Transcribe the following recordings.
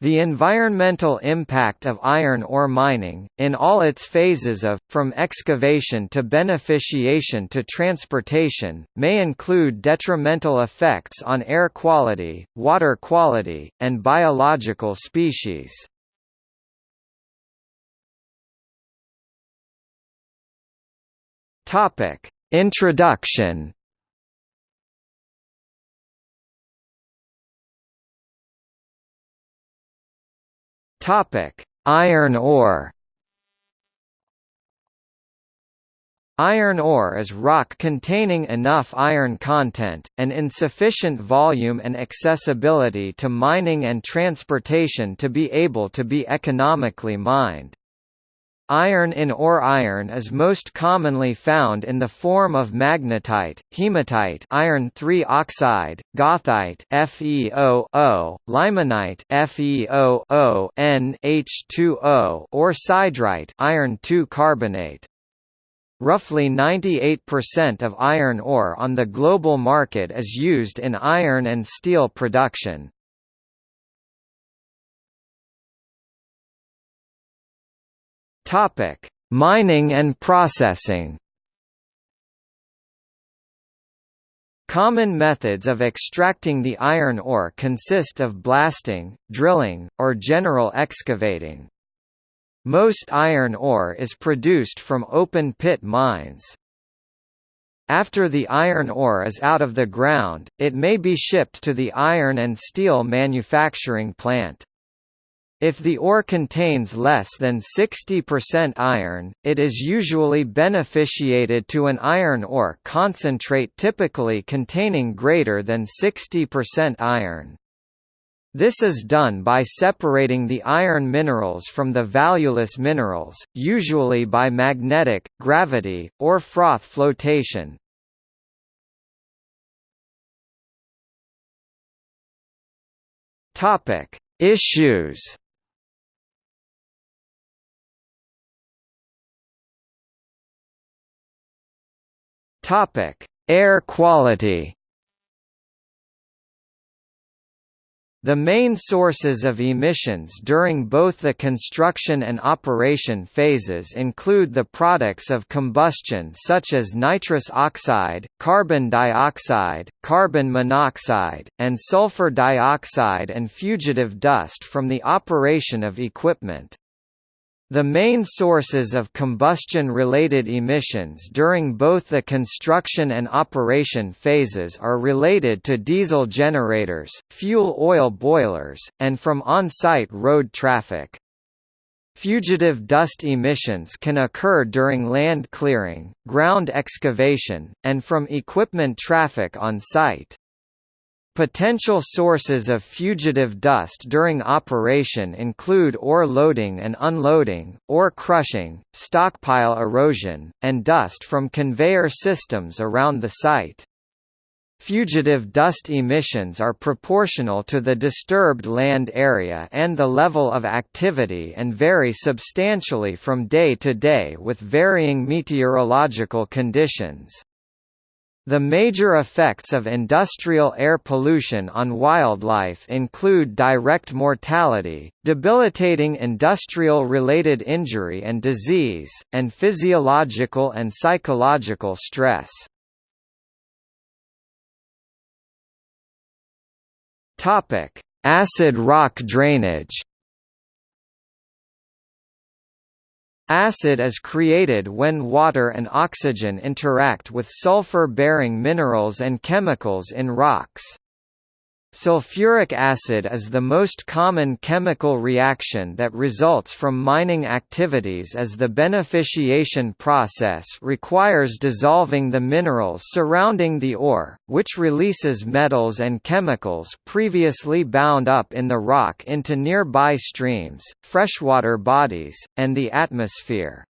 The environmental impact of iron ore mining, in all its phases of, from excavation to beneficiation to transportation, may include detrimental effects on air quality, water quality, and biological species. Introduction Topic: Iron ore. Iron ore is rock containing enough iron content, and in sufficient volume and accessibility to mining and transportation to be able to be economically mined. Iron in ore iron is most commonly found in the form of magnetite, hematite iron 3 oxide, goethite FeO, limonite FeO, NH2O or siderite iron 2 carbonate. Roughly 98% of iron ore on the global market is used in iron and steel production. Topic: Mining and processing. Common methods of extracting the iron ore consist of blasting, drilling, or general excavating. Most iron ore is produced from open-pit mines. After the iron ore is out of the ground, it may be shipped to the iron and steel manufacturing plant. If the ore contains less than 60% iron, it is usually beneficiated to an iron ore concentrate typically containing greater than 60% iron. This is done by separating the iron minerals from the valueless minerals, usually by magnetic, gravity, or froth flotation. Issues Topic: Air quality. The main sources of emissions during both the construction and operation phases include the products of combustion such as nitrous oxide, carbon dioxide, carbon monoxide, and sulfur dioxide and fugitive dust from the operation of equipment. The main sources of combustion-related emissions during both the construction and operation phases are related to diesel generators, fuel oil boilers, and from on-site road traffic. Fugitive dust emissions can occur during land clearing, ground excavation, and from equipment traffic on site. Potential sources of fugitive dust during operation include ore loading and unloading, ore crushing, stockpile erosion, and dust from conveyor systems around the site. Fugitive dust emissions are proportional to the disturbed land area and the level of activity and vary substantially from day to day with varying meteorological conditions. The major effects of industrial air pollution on wildlife include direct mortality, debilitating industrial-related injury and disease, and physiological and psychological stress. Acid rock drainage Acid is created when water and oxygen interact with sulfur-bearing minerals and chemicals in rocks. Sulfuric acid is the most common chemical reaction that results from mining activities as the beneficiation process requires dissolving the minerals surrounding the ore, which releases metals and chemicals previously bound up in the rock into nearby streams, freshwater bodies, and the atmosphere.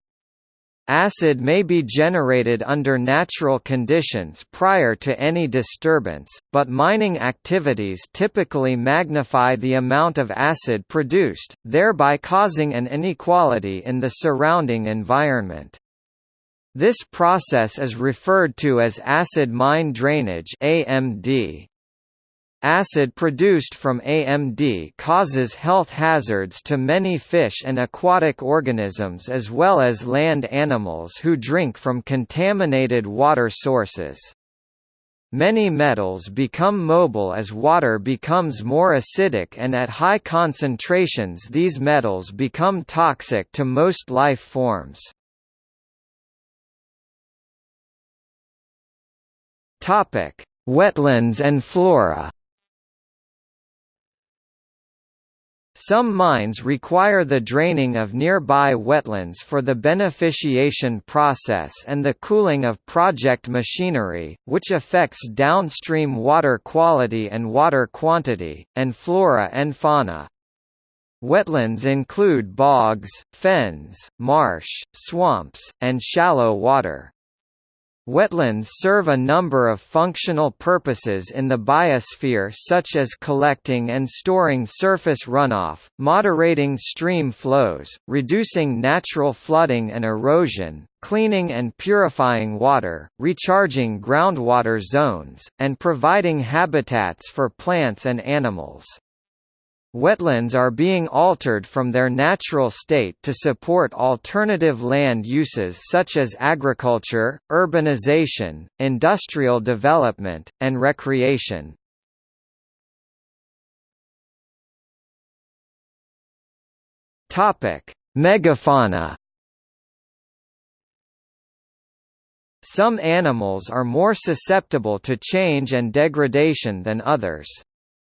Acid may be generated under natural conditions prior to any disturbance, but mining activities typically magnify the amount of acid produced, thereby causing an inequality in the surrounding environment. This process is referred to as acid mine drainage AMD. Acid produced from AMD causes health hazards to many fish and aquatic organisms as well as land animals who drink from contaminated water sources. Many metals become mobile as water becomes more acidic and at high concentrations these metals become toxic to most life forms. Wetlands and flora Some mines require the draining of nearby wetlands for the beneficiation process and the cooling of project machinery, which affects downstream water quality and water quantity, and flora and fauna. Wetlands include bogs, fens, marsh, swamps, and shallow water. Wetlands serve a number of functional purposes in the biosphere such as collecting and storing surface runoff, moderating stream flows, reducing natural flooding and erosion, cleaning and purifying water, recharging groundwater zones, and providing habitats for plants and animals. Wetlands are being altered from their natural state to support alternative land uses such as agriculture, urbanization, industrial development, and recreation. Megafauna Some animals are more susceptible to change and degradation than others.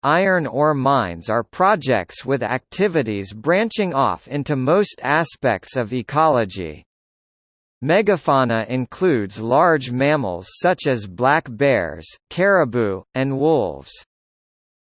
Iron ore mines are projects with activities branching off into most aspects of ecology. Megafauna includes large mammals such as black bears, caribou, and wolves.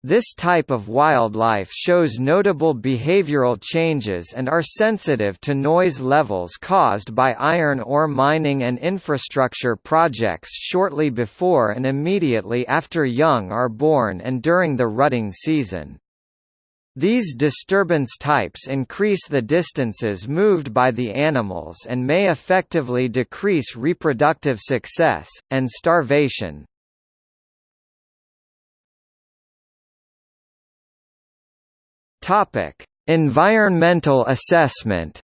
This type of wildlife shows notable behavioral changes and are sensitive to noise levels caused by iron ore mining and infrastructure projects shortly before and immediately after young are born and during the rutting season. These disturbance types increase the distances moved by the animals and may effectively decrease reproductive success, and starvation. Topic: Environmental assessment.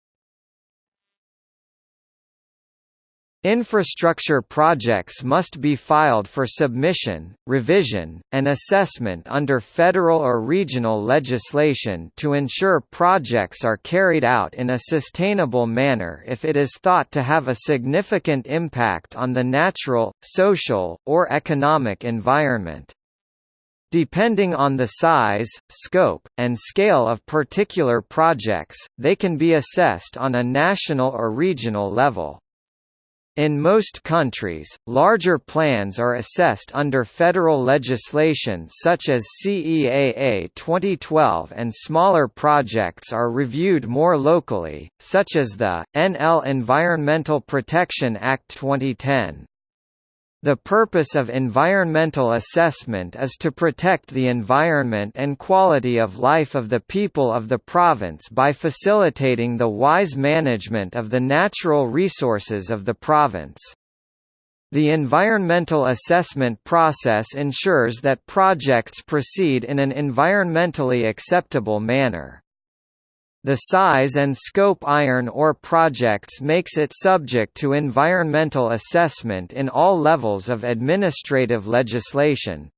Infrastructure projects must be filed for submission, revision, and assessment under federal or regional legislation to ensure projects are carried out in a sustainable manner if it is thought to have a significant impact on the natural, social, or economic environment. Depending on the size, scope, and scale of particular projects, they can be assessed on a national or regional level. In most countries, larger plans are assessed under federal legislation such as CEAA 2012 and smaller projects are reviewed more locally, such as the, NL Environmental Protection Act 2010. The purpose of environmental assessment is to protect the environment and quality of life of the people of the province by facilitating the wise management of the natural resources of the province. The environmental assessment process ensures that projects proceed in an environmentally acceptable manner. The size and scope iron ore projects makes it subject to environmental assessment in all levels of administrative legislation.